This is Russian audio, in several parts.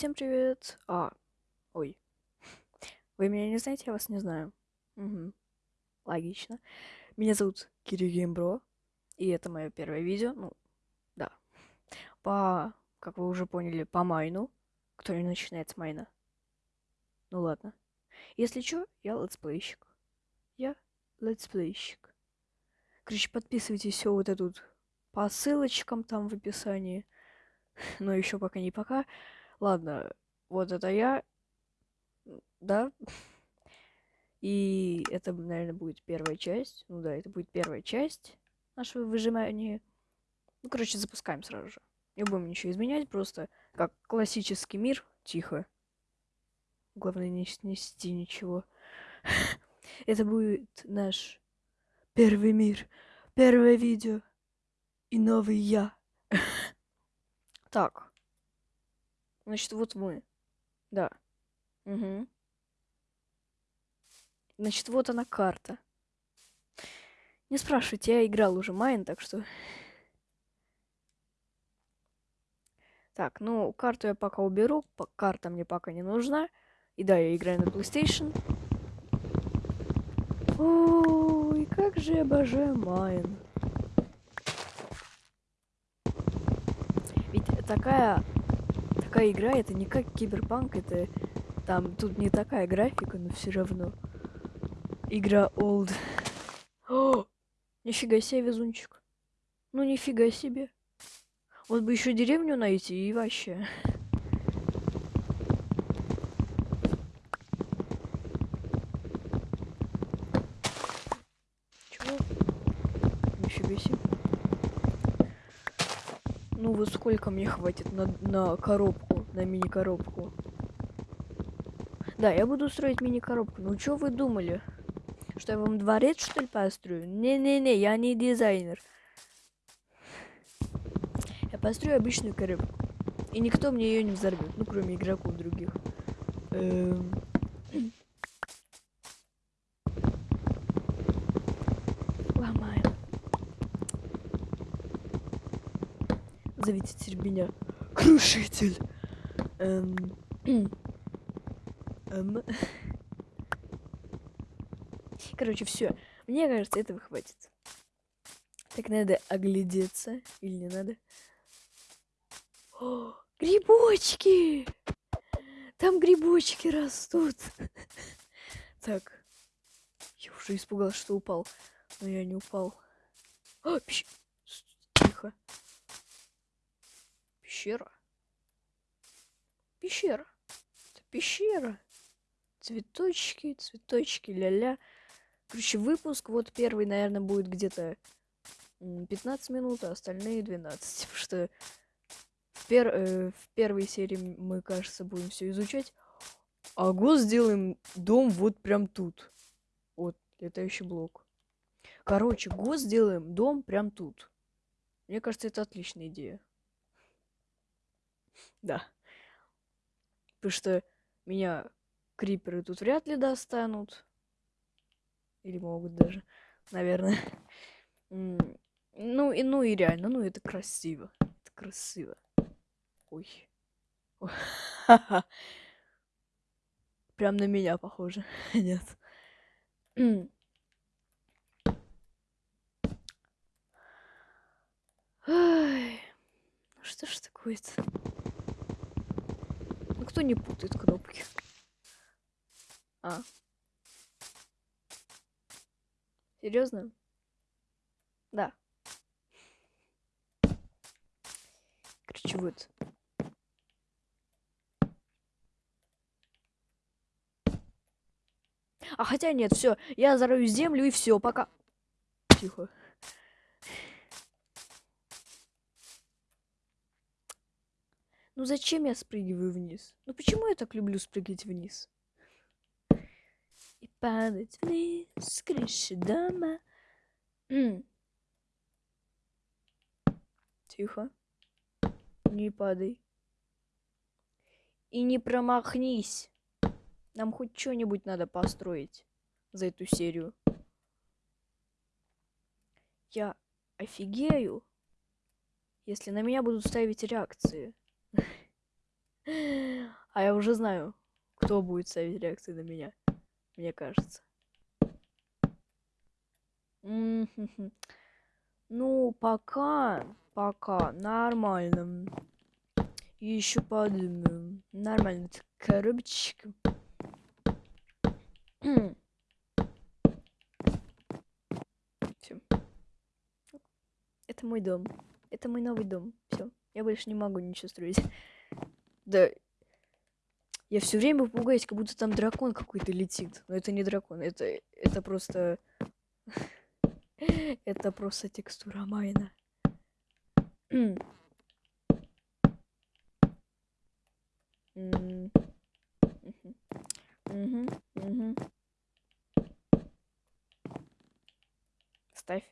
всем привет. А, ой. Вы меня не знаете, я вас не знаю. Угу. Логично. Меня зовут Кирилл GameBro. И это мое первое видео. Ну, да. По, как вы уже поняли, по майну. Который начинается майна. Ну ладно. Если что, я летсплейщик. Я летсплейщик. Короче, подписывайтесь все вот это тут по ссылочкам там в описании. Но еще пока не пока. Ладно, вот это я. Да. И это, наверное, будет первая часть. Ну да, это будет первая часть нашего выжимания. Ну, короче, запускаем сразу же. Не будем ничего изменять, просто как классический мир, тихо. Главное не снести ничего. Это будет наш первый мир, первое видео и новый я. Так. Значит, вот мы. Да. Угу. Значит, вот она карта. Не спрашивайте, я играл уже Майн, так что... Так, ну, карту я пока уберу. Карта мне пока не нужна. И да, я играю на PlayStation. Ой, как же я обожаю Майн. Ведь такая такая игра, это не как Киберпанк, это там тут не такая графика, но все равно. Игра old. О, нифига себе везунчик. Ну нифига себе. Вот бы еще деревню найти и вообще. Чего? Нифига себе. Ну вот сколько мне хватит на, на коробку, на мини-коробку? Да, я буду строить мини-коробку. Ну что вы думали? Что я вам дворец, что ли, построю? Не-не-не, я не дизайнер. Я построю обычную коробку. И никто мне ее не взорвет, ну, кроме игроков других. Эм... Зовите теперь меня Крушитель. Эм... эм... Короче, все. Мне кажется, этого хватит. Так надо оглядеться. Или не надо? О, грибочки! Там грибочки растут. Так. Я уже испугалась, что упал. Но я не упал. О, пищ... Тихо. Пещера. Пещера. Это пещера. Цветочки, цветочки, ля-ля. Короче, выпуск вот первый, наверное, будет где-то 15 минут, а остальные 12. Потому что в, пер э, в первой серии мы, кажется, будем все изучать. А го сделаем дом вот прям тут. Вот, летающий блок. Короче, го сделаем дом прям тут. Мне кажется, это отличная идея. Да. Потому что меня криперы тут вряд ли достанут. Или могут даже, наверное. Ну и, ну и реально, ну это красиво. Это красиво. Ой. Прям на меня похоже. Нет. Ой. Ну что ж такое-то? Никто не путает кнопки. А. Серьезно? Да. Короче, вот. А хотя нет, все, я зарою землю и все, пока. Тихо. Ну зачем я спрыгиваю вниз? Ну почему я так люблю спрыгивать вниз? И падать вниз с крыши дома. М. Тихо. Не падай. И не промахнись. Нам хоть что-нибудь надо построить за эту серию. Я офигею, если на меня будут ставить реакции. А я уже знаю, кто будет ставить реакции на меня. Мне кажется. Ну, пока, пока нормально. Еще подумаю. Нормально. Коробочка. Все. Это мой дом. Это мой новый дом. Все. Я больше не могу ничего строить. Да. Я все время пугаюсь, как будто там дракон какой-то летит. Но это не дракон. Это, это просто... это просто текстура майна. Ставь.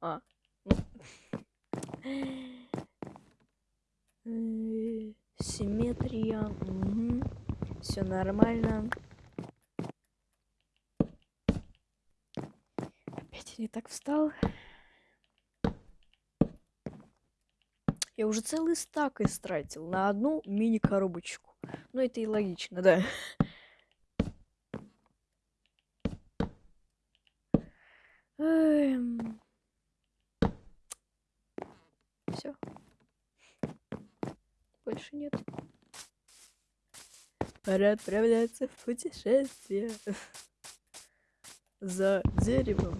А. Симметрия. Угу. Все нормально. Опять не так встал. Я уже целый стак истратил на одну мини-коробочку. Ну, это и логично, да. Эм... Все. Больше нет. Пора отправляться в путешествие. За деревом.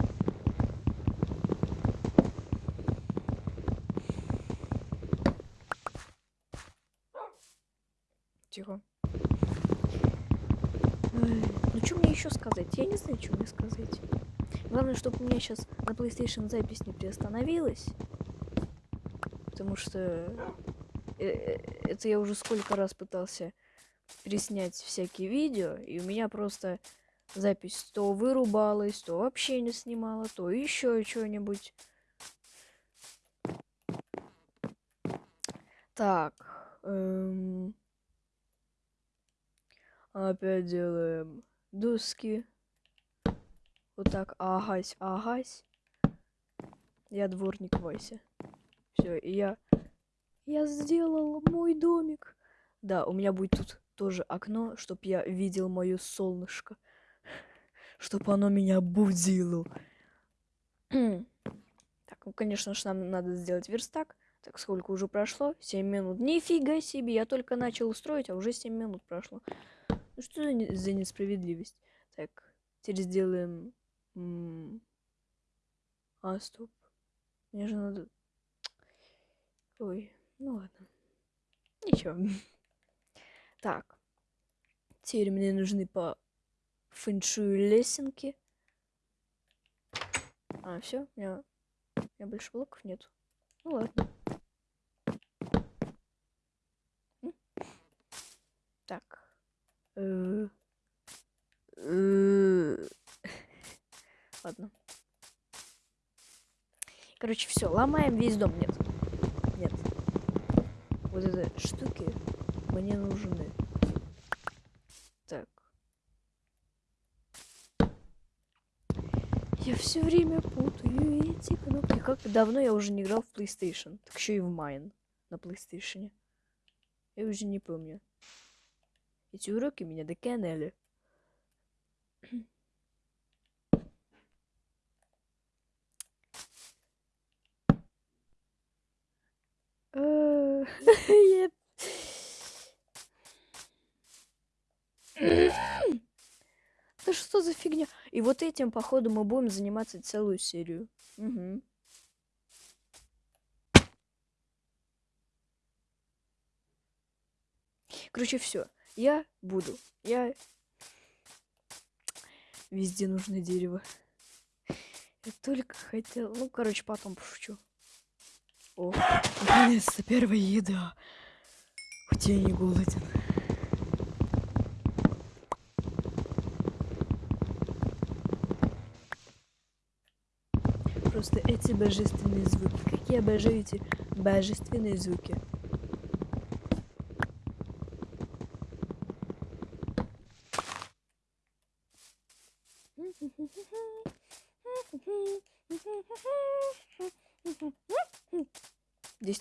Тихо. Ну что мне еще сказать? Я не знаю, что мне сказать. Главное, чтобы у меня сейчас на PlayStation запись не приостановилась. Потому что это я уже сколько раз пытался переснять всякие видео, и у меня просто запись то вырубалась, то вообще не снимала, то еще что-нибудь. Так. Эм... Опять делаем доски. Вот так, агась, агась. Я дворник Вася. Все, и я... Я сделал мой домик. Да, у меня будет тут тоже окно, чтоб я видел мое солнышко. Чтоб оно меня будило. так, ну, конечно же, нам надо сделать верстак. Так, сколько уже прошло? 7 минут. Нифига себе, я только начал строить, а уже 7 минут прошло. Ну что за несправедливость? Так, теперь сделаем... А, стоп. Мне же надо... Ой, ну ладно. Ничего. Так. Теперь мне нужны по фэншую лесенки. А, все, у меня, у меня больше блоков нет. Ну ладно. Так. Э, э, ладно. Короче, все, ломаем весь дом. Нет. Нет. Вот это штуки мне нужны. Так. Я все время путаю эти кнопки. Как давно я уже не играл в PlayStation. Так еще и в Mine на PlayStation. Я уже не помню. Эти уроки меня доконали. Да что за фигня? И вот этим, походу, мы будем заниматься целую серию. Угу. Короче, все я буду. Я... Везде нужно дерево. Я только хотел... Ну, короче, потом пошучу. О, наконец-то первая еда. Хоть я не голоден. Просто эти божественные звуки. Как я обожаю эти божественные звуки.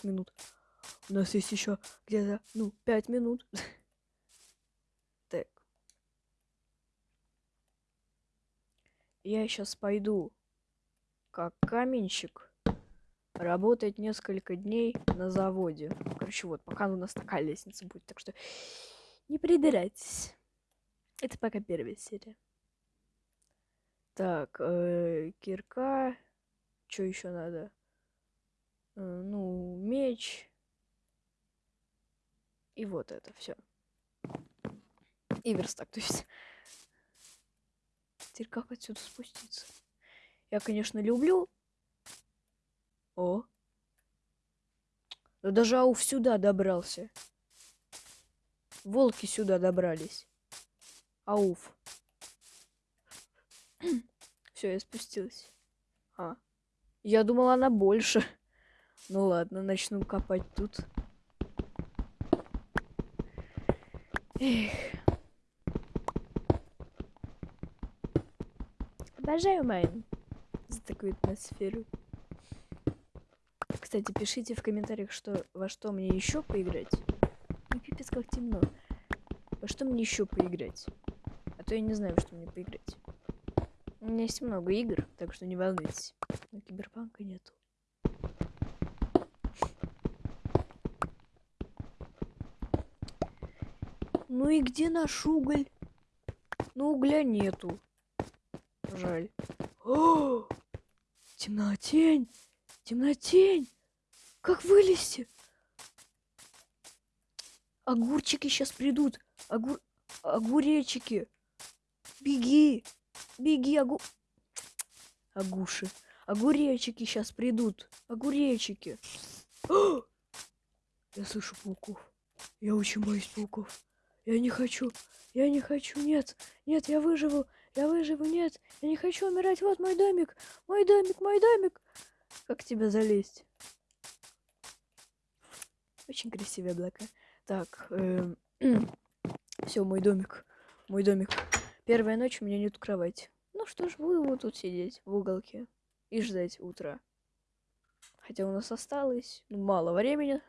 Десять минут. У нас есть еще где-то, ну, пять минут. Так. Я сейчас пойду как каменщик работать несколько дней на заводе. Короче, вот, пока у нас такая лестница будет, так что не придирайтесь. Это пока первая серия. Так, э, кирка. Что еще надо? Э, ну, меч. И вот это все. И верстак, то есть. Теперь как отсюда спуститься? Я, конечно, люблю. О. Да даже Ауф сюда добрался. Волки сюда добрались. Ауф. Все, я спустилась. А. Я думала, она больше. Ну ладно, начну копать тут. Эх. Обожаю Майн за такую атмосферу. Кстати, пишите в комментариях, что во что мне еще поиграть. Ну, пипец, как темно. Во что мне еще поиграть? А то я не знаю, что мне поиграть. У меня есть много игр, так что не волнуйтесь. Но киберпанка нету. Ну и где наш уголь? Ну угля нету. Жаль. О! Темнотень! Темнотень! Как вылезти? Огурчики сейчас придут. Огур... Огуречики. Беги. Беги, огу... Агуши. Огуречики сейчас придут. Огуречики. О! Я слышу пауков. Я очень боюсь пауков. Я не хочу. Я не хочу. Нет. Нет, я выживу. Я выживу. Нет. Я не хочу умирать. Вот мой домик. Мой домик, мой домик. Как тебя залезть? Очень красивые облака. Так. Эм... Все, мой домик. Мой домик. Первая ночь у меня нет кровати. Ну что ж, буду вот тут сидеть в уголке и ждать утра. Хотя у нас осталось ну, мало времени.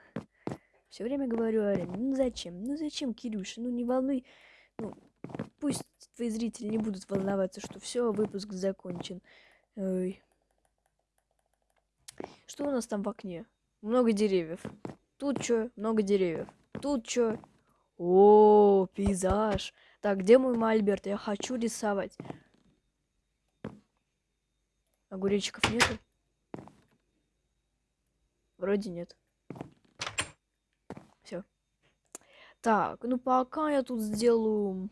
Все время говорю времени. Ну зачем? Ну зачем, Кирюша? Ну не волнуй. Ну, пусть твои зрители не будут волноваться, что все, выпуск закончен. Ой. Что у нас там в окне? Много деревьев. Тут что? Много деревьев. Тут что? О, пейзаж. Так, где мой мольберт? Я хочу рисовать. Огуречков нету? Вроде нет. Все. Так, ну пока я тут сделаю...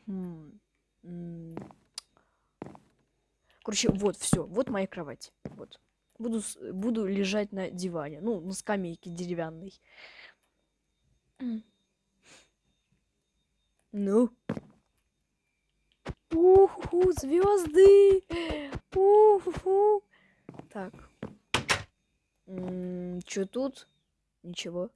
Короче, вот, все. Вот моя кровать. Вот. Буду, буду лежать на диване. Ну, на скамейке деревянной. Ну. Уху, звезды. Уху. Так. Что тут? Ничего.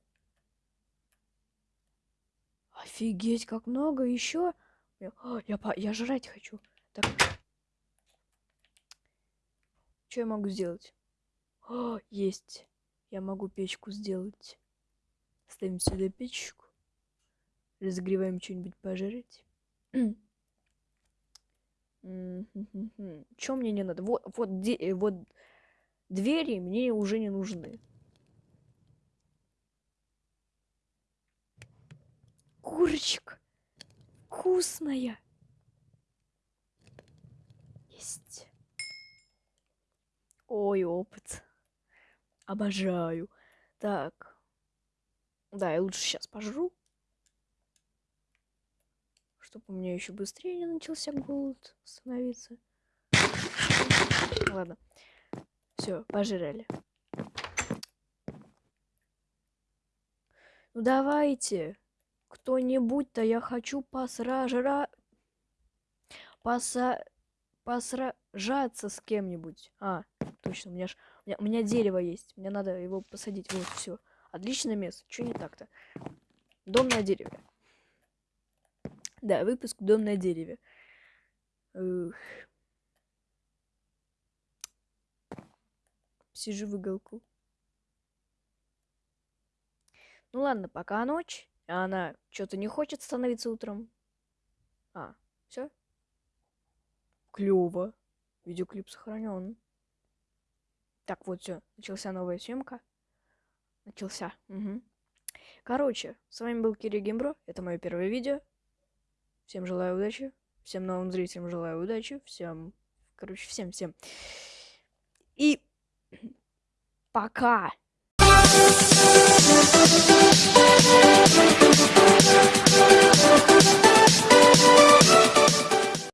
Офигеть, как много еще. Я, я, я жрать хочу. Так. Что я могу сделать? О, есть. Я могу печку сделать. Ставим сюда печку. Разогреваем что-нибудь пожрать. Чем мне не надо? Вот, вот, э, вот двери мне уже не нужны. Курочка. Вкусная. Есть. Ой, опыт. Обожаю. Так. Да, я лучше сейчас пожру чтобы у меня еще быстрее не начался голод становиться. Ладно. Все, пожрали. Ну давайте. Кто-нибудь-то я хочу посража... Поса... Посражаться с кем-нибудь. А, точно, у меня, ж... у, меня, у меня дерево есть. Мне надо его посадить. Вот, все. Отличное место. Что не так-то? Дом на дереве. Да, выпуск «Дом на дереве». Ух. Сижу в уголку. Ну ладно, пока ночь. А она что-то не хочет становиться утром. А, все? Клево. Видеоклип сохранен. Так, вот все. Начался новая съемка. Начался. Угу. Короче, с вами был Кири Геймбро. Это мое первое видео. Всем желаю удачи. Всем новым зрителям желаю удачи. Всем, короче, всем-всем. И пока. フフフフフ。